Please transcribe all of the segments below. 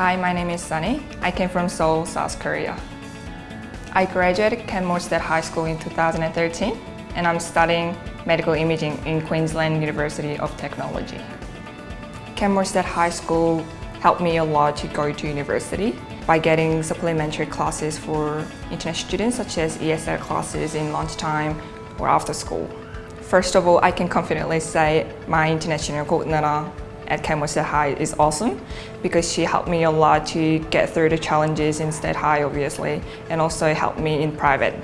Hi, my name is Sunny. I came from Seoul, South Korea. I graduated Kenmore State High School in 2013 and I'm studying medical imaging in Queensland University of Technology. Kenmore State High School helped me a lot to go to university by getting supplementary classes for international students such as ESL classes in lunchtime or after school. First of all, I can confidently say my international coordinator at Kenmore High is awesome because she helped me a lot to get through the challenges in State High obviously and also helped me in private.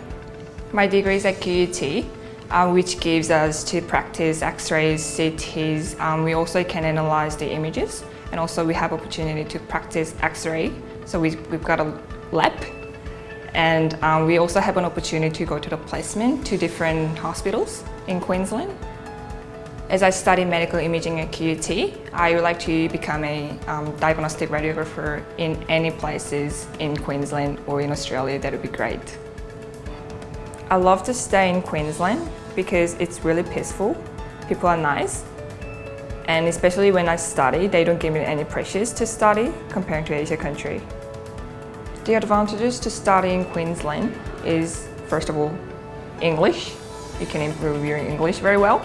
My degree is at QUT uh, which gives us to practice x-rays, CTs. Um, we also can analyze the images and also we have opportunity to practice x-ray. So we, we've got a lab and um, we also have an opportunity to go to the placement to different hospitals in Queensland. As I study medical imaging at QUT, I would like to become a um, diagnostic radiographer in any places in Queensland or in Australia, that would be great. I love to stay in Queensland because it's really peaceful, people are nice, and especially when I study, they don't give me any pressures to study compared to Asia country. The advantages to study in Queensland is, first of all, English. You can improve your English very well.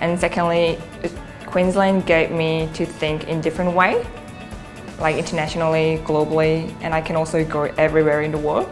And secondly, Queensland gave me to think in different way, like internationally, globally, and I can also go everywhere in the world.